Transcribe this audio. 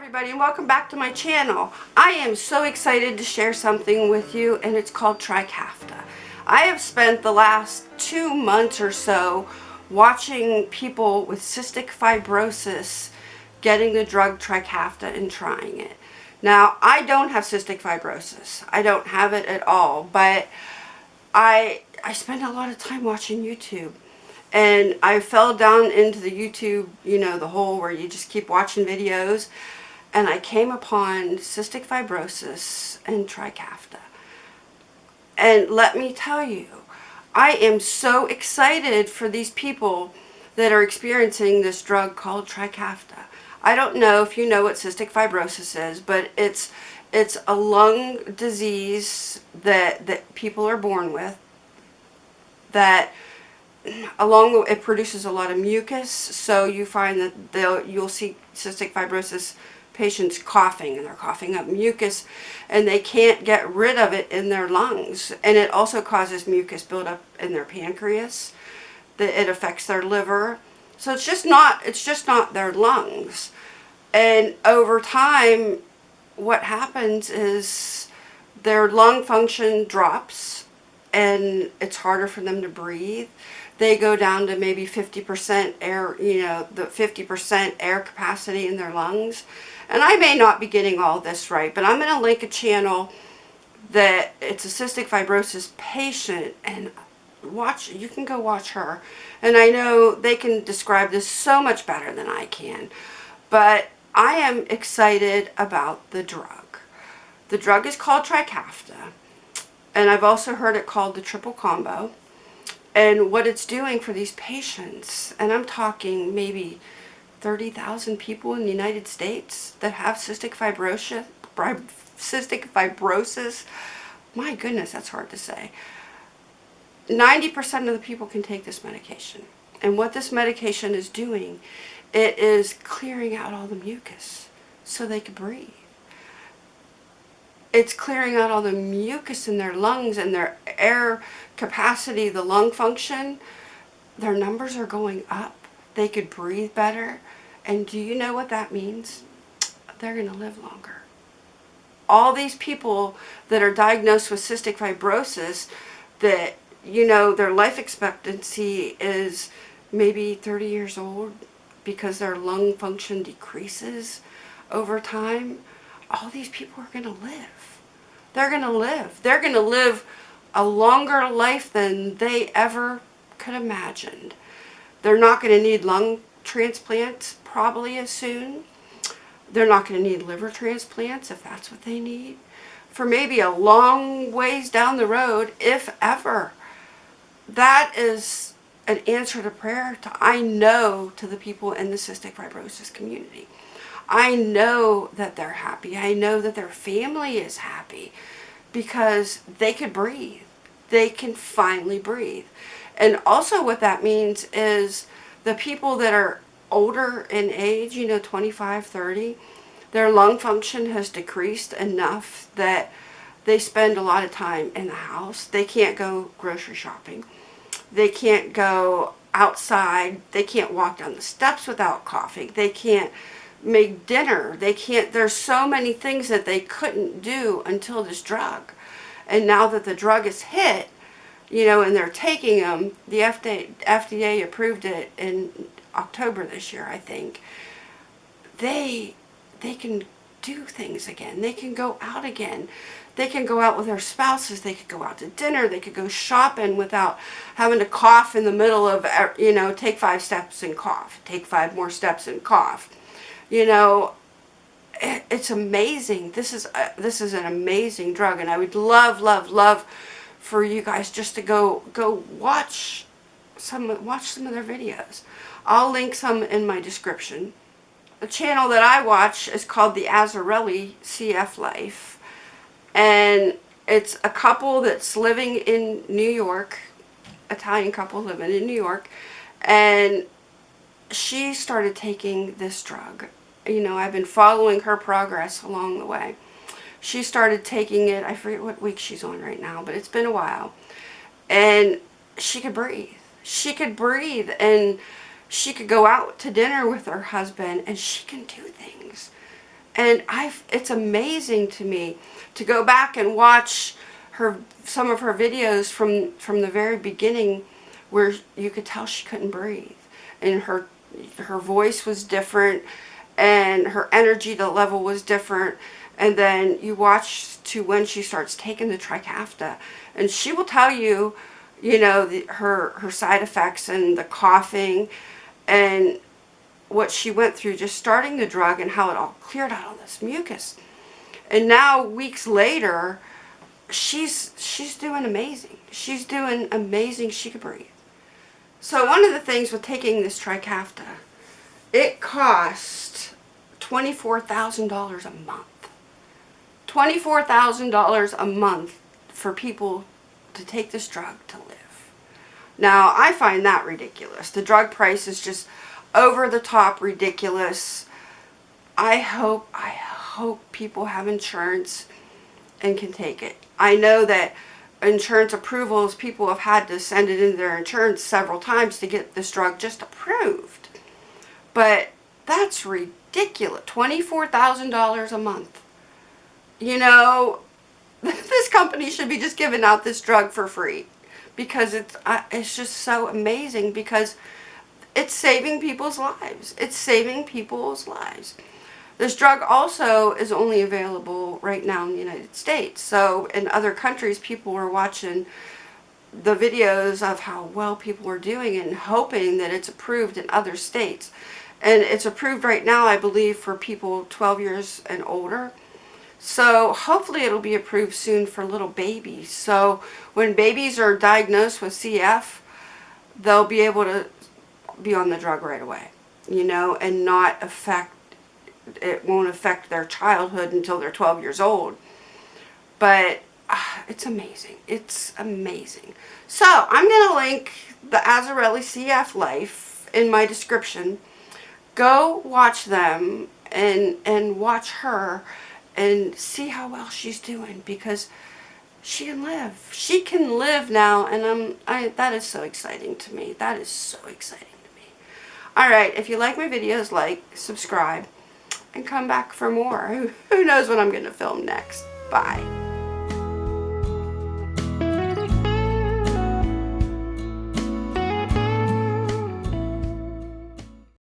everybody and welcome back to my channel. I am so excited to share something with you and it's called Trikafta. I have spent the last two months or so watching people with cystic fibrosis getting the drug Trikafta and trying it. Now, I don't have cystic fibrosis. I don't have it at all, but I, I spend a lot of time watching YouTube and I fell down into the YouTube, you know, the hole where you just keep watching videos and I came upon cystic fibrosis and Trikafta. And let me tell you, I am so excited for these people that are experiencing this drug called Trikafta. I don't know if you know what cystic fibrosis is, but it's it's a lung disease that that people are born with that along it produces a lot of mucus so you find that they'll you'll see cystic fibrosis patients coughing and they're coughing up mucus and they can't get rid of it in their lungs. And it also causes mucus buildup in their pancreas. That it affects their liver. So it's just not it's just not their lungs. And over time what happens is their lung function drops and it's harder for them to breathe they go down to maybe 50% air, you know, the 50% air capacity in their lungs. And I may not be getting all this right, but I'm going to link a channel that it's a cystic fibrosis patient and watch, you can go watch her. And I know they can describe this so much better than I can. But I am excited about the drug. The drug is called Trikafta. And I've also heard it called the triple combo. And what it's doing for these patients, and I'm talking maybe 30,000 people in the United States that have cystic fibrosis, cystic fibrosis. My goodness, that's hard to say. 90% of the people can take this medication. And what this medication is doing, it is clearing out all the mucus so they can breathe. It's clearing out all the mucus in their lungs and their air capacity, the lung function. Their numbers are going up. They could breathe better. And do you know what that means? They're going to live longer. All these people that are diagnosed with cystic fibrosis that, you know, their life expectancy is maybe 30 years old because their lung function decreases over time, all these people are going to live. They're going to live. They're going to live a longer life than they ever could imagine. They're not going to need lung transplants probably as soon. They're not going to need liver transplants if that's what they need. For maybe a long ways down the road, if ever. That is an answer to prayer to I know to the people in the cystic fibrosis community. I know that they're happy. I know that their family is happy because they could breathe. They can finally breathe. And also what that means is the people that are older in age, you know, 25, 30, their lung function has decreased enough that they spend a lot of time in the house. They can't go grocery shopping. They can't go outside. They can't walk down the steps without coughing. They can't make dinner. They can't, there's so many things that they couldn't do until this drug. And now that the drug is hit, you know, and they're taking them, the FDA, FDA approved it in October this year, I think, they, they can do things again. They can go out again. They can go out with their spouses. They could go out to dinner. They could go shopping without having to cough in the middle of, you know, take five steps and cough. Take five more steps and cough. You know, it's amazing. This is, a, this is an amazing drug. And I would love, love, love for you guys just to go, go watch some, watch some of their videos. I'll link some in my description. The channel that I watch is called the Azzarelli CF Life. And it's a couple that's living in New York, Italian couple living in New York. And she started taking this drug. You know, I've been following her progress along the way. She started taking it, I forget what week she's on right now, but it's been a while. And she could breathe. She could breathe and she could go out to dinner with her husband and she can do things. And I, it's amazing to me to go back and watch her some of her videos from from the very beginning, where you could tell she couldn't breathe, and her her voice was different, and her energy the level was different. And then you watch to when she starts taking the Trikafta, and she will tell you, you know, the, her her side effects and the coughing, and what she went through just starting the drug and how it all cleared out all this mucus. And now weeks later, she's she's doing amazing. She's doing amazing. She could breathe. So one of the things with taking this Trikafta, it cost $24,000 a month. $24,000 a month for people to take this drug to live. Now, I find that ridiculous. The drug price is just over the top ridiculous. I hope, I hope people have insurance and can take it. I know that insurance approvals, people have had to send it into their insurance several times to get this drug just approved. But that's ridiculous. $24,000 a month. You know, this company should be just giving out this drug for free because it's uh, it's just so amazing because it's saving people's lives. It's saving people's lives. This drug also is only available right now in the United States. So in other countries, people were watching the videos of how well people were doing and hoping that it's approved in other states. And it's approved right now, I believe, for people 12 years and older. So hopefully it'll be approved soon for little babies. So when babies are diagnosed with CF, they'll be able to be on the drug right away, you know, and not affect, it won't affect their childhood until they're 12 years old. But uh, it's amazing. It's amazing. So I'm going to link the Azzarelli CF Life in my description. Go watch them and, and watch her and see how well she's doing because she can live. She can live now and I'm, I, that is so exciting to me. That is so exciting. To me. Alright, if you like my videos, like, subscribe, and come back for more. Who knows what I'm going to film next. Bye.